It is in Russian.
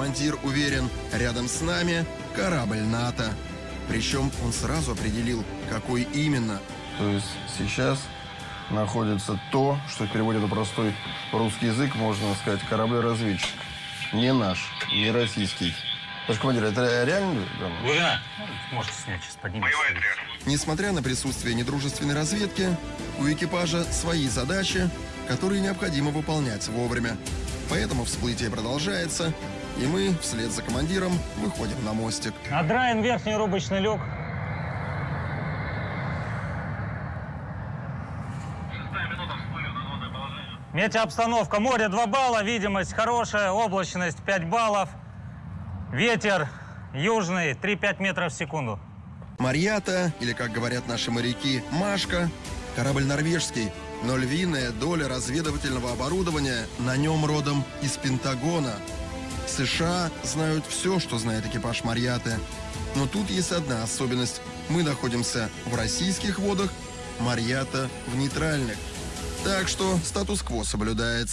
командир уверен, рядом с нами корабль НАТО. Причем он сразу определил, какой именно. То есть сейчас находится то, что в переводе на простой русский язык можно сказать корабль-разведчик. Не наш, не российский. Товарищ командир, это реально? Глубина. Можете снять, сейчас поднимемся. Несмотря на присутствие недружественной разведки, у экипажа свои задачи, которые необходимо выполнять вовремя. Поэтому всплытие продолжается, и мы вслед за командиром выходим на мостик. Надраен верхний рубочный люк. Метеообстановка. Море 2 балла, видимость хорошая, облачность 5 баллов. Ветер южный 3-5 метров в секунду. Марьята, или, как говорят наши моряки, Машка, корабль норвежский, но львиная доля разведывательного оборудования на нем родом из Пентагона. США знают все, что знает экипаж Марьяты. Но тут есть одна особенность. Мы находимся в российских водах, Марьята в нейтральных. Так что статус-кво соблюдается.